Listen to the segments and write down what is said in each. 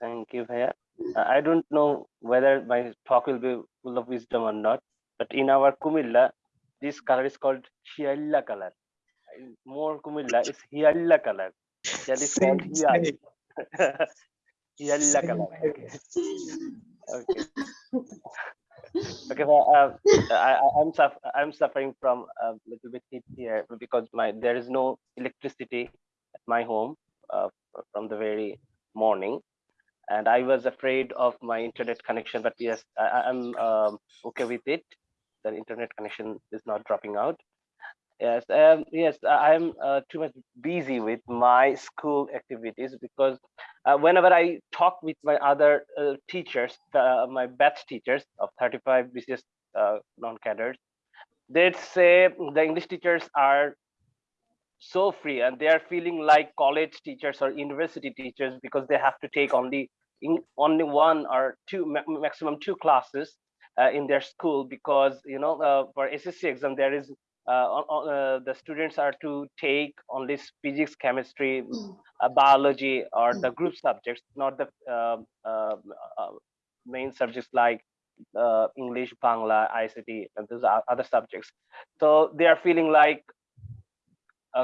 Thank you, Bhaiya. Uh, I don't know whether my talk will be full of wisdom or not, but in our Kumilla, this color is called Hialla color. More Kumilla is Hialla color. That is called Hialla. Hialla color. Okay. okay. Okay, well, uh, I, I'm suff I'm suffering from a little bit heat here because my there is no electricity at my home uh, from the very morning, and I was afraid of my internet connection. But yes, I, am um, okay with it. The internet connection is not dropping out. Yes, um, yes, I'm uh, too much busy with my school activities because uh, whenever I talk with my other uh, teachers, my batch teachers of 35 BCS uh, non-cadres, they'd say the English teachers are so free and they are feeling like college teachers or university teachers because they have to take only in only one or two maximum two classes uh, in their school because you know uh, for SSC exam there is uh, uh, the students are to take only physics chemistry uh, biology or the group subjects not the um, uh, main subjects like English, Bangla, ICT, and those other subjects. So they are feeling like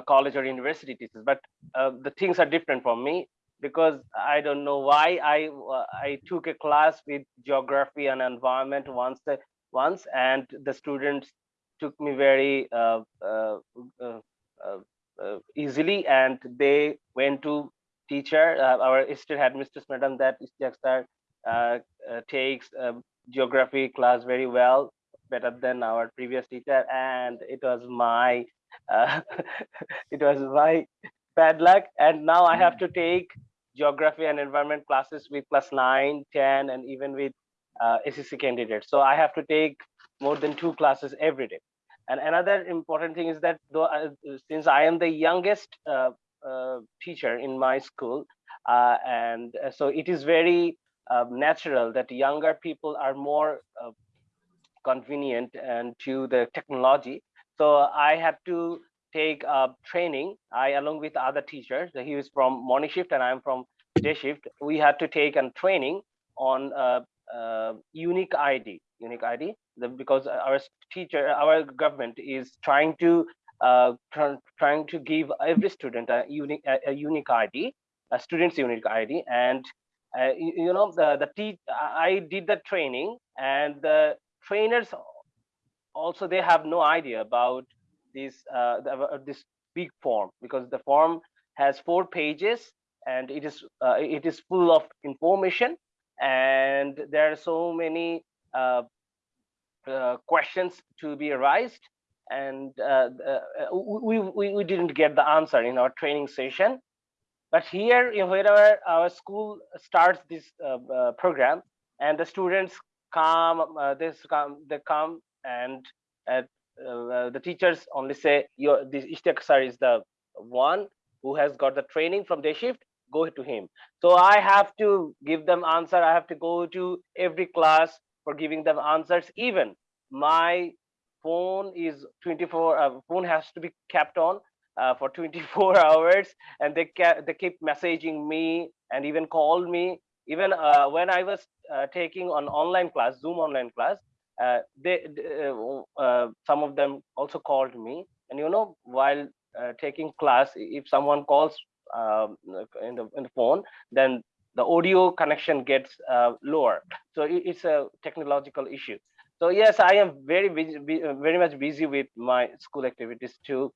college or university teachers, but the things are different for me because I don't know why I uh, I took a class with geography and environment once the, once and the students took me very uh, uh, uh, uh easily and they went to teacher our assistant headmistress madam that sir takes geography class very well better than our previous teacher and it was my it was my bad luck. And now i have to take geography and environment classes with class 9 10 and even with uh, SSC candidates. So I have to take more than two classes every day. And another important thing is that though, uh, since I am the youngest uh, uh teacher in my school uh, and uh, so it is very natural that younger people are more convenient and to the technology so I have to take a training. I, along with other teachers, he was from morning shift and I'm from day shift. We had to take a training on uh, uh, unique ID, unique ID, because our teacher, our government is trying to uh, trying to give every student a unique a, unique ID, a student's unique ID, and you, you, know the the I did the training, and the trainers also they have no idea about this uh, uh, this big form because the form has four pages and it is uh, it is full of information and there are so many uh, uh, questions to be raised and uh, we, we, we didn't get the answer in our training session. But here wherever our school starts this program and the students come this come they come and uh, the teachers only say your this Ishtiaq sir is the one who has got the training from day shift go to him. So i have to give them answer. I have to go to every class for giving them answers. Even my phone is 24 uh, phone has to be kept on uh, for 24 hours and they they keep messaging me and even call me. Even uh, when i was uh, taking an online class zoom online class uh, they uh, uh, some of them also called me. And you know while taking class if someone calls um, in the in the phone then the audio connection gets lower. So it's a technological issue. So yes i am very busy, very much busy with my school activities too.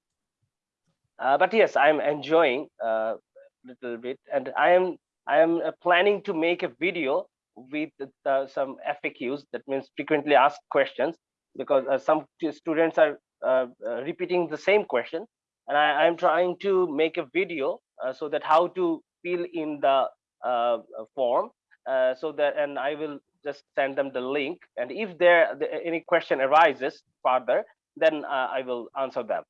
Uh, but yes i'm enjoying a uh, little bit. And i am i am uh, planning to make a video with uh, some FAQs, that means frequently asked questions, because uh, some students are uh, uh, repeating the same question. And I, am trying to make a video uh, so that how to fill in the form so that, and I will just send them the link. And if there any question arises further, then I will answer them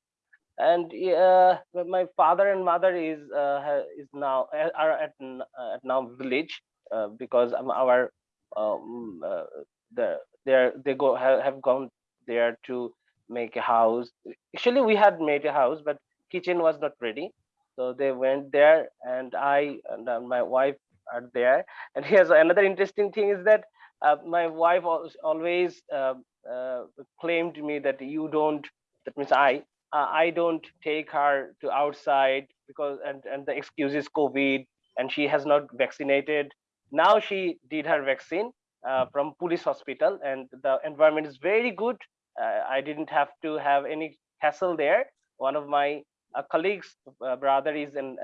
and uh, my father and mother is uh, is now are at, at now village uh, because our um, uh, the they they go have, have gone there to make a house. Actually, we had made a house, but kitchen was not ready, so they went there, and I and uh, my wife are there. And here's another interesting thing is that uh, my wife always uh, uh, claimed me that you don't, that means I, I don't take her to outside because, and, and the excuse is COVID and she has not vaccinated. Now she did her vaccine uh, from police hospital and the environment is very good. Uh, I didn't have to have any hassle there. One of my colleagues brother is an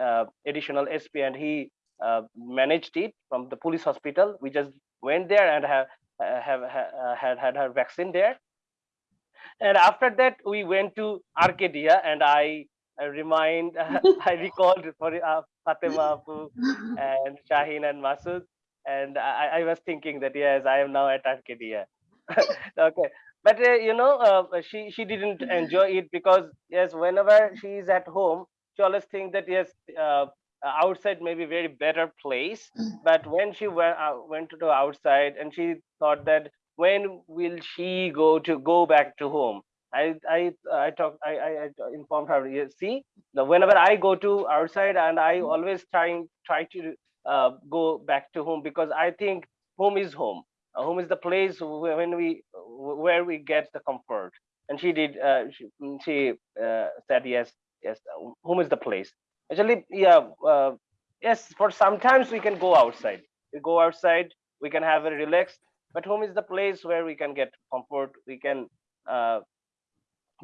additional SP and he uh, managed it from the police hospital. We just went there and have uh, have uh, had had her vaccine there. And after that, we went to Arcadia, and I, I remind, I recalled for uh, Fatima and Shaheen and Masood, and I, I was thinking that yes, I am now at Arcadia. okay, but uh, you know, uh, she she didn't enjoy it because yes, whenever she is at home, she always think that yes, uh, outside may be very better place mm. but when she went uh, went to the outside and she thought that when will she go to go back to home i i i talked i i, informed her see whenever i go to outside and i mm. always trying try to uh, go back to home because i think home is home. Uh, home is the place when we where we get the comfort. And she did uh, she, she uh, said yes yes home is the place. Actually yeah uh, yes for sometimes we can go outside. We go outside we can have a relaxed but home is the place where we can get comfort. We can uh,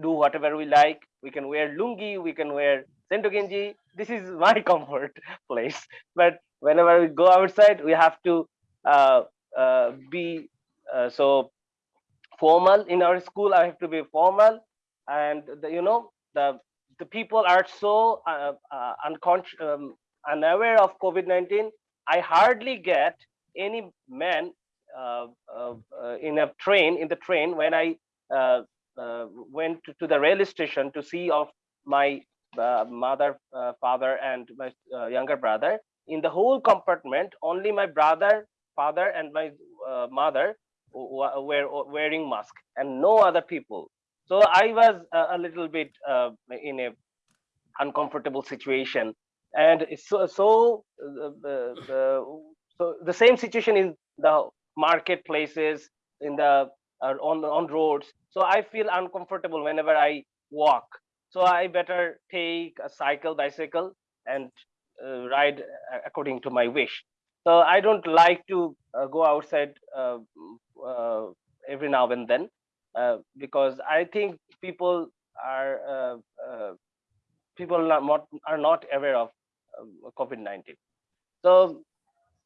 do whatever we like. We can wear lungi we can wear sento genji this is my comfort place. But whenever we go outside we have to uh, uh, be uh, so formal. In our school i have to be formal. And the, you know the the people are so uh, uh, unconscious, um, unaware of COVID-19. I hardly get any man uh, in a train, in the train, when I Uh, went to, the railway station to see of my uh, mother, uh, father, and my younger brother. In the whole compartment, only my brother, father, and my mother were wearing mask, and no other people so I was a, little bit uh, in a uncomfortable situation, and so so the, the so the same situation in the marketplaces, in the uh, on on roads. So I feel uncomfortable whenever I walk. So I better take a cycle, bicycle, and uh, ride according to my wish. So I don't like to uh, go outside uh, uh, every now and then. Uh, because I think people are uh, people are not are not aware of um, COVID-19. So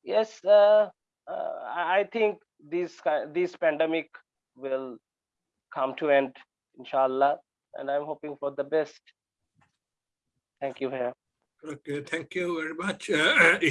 yes, I think this this pandemic will come to end, inshallah, and I'm hoping for the best. Thank you, Herr. Okay, thank you very much. Uh,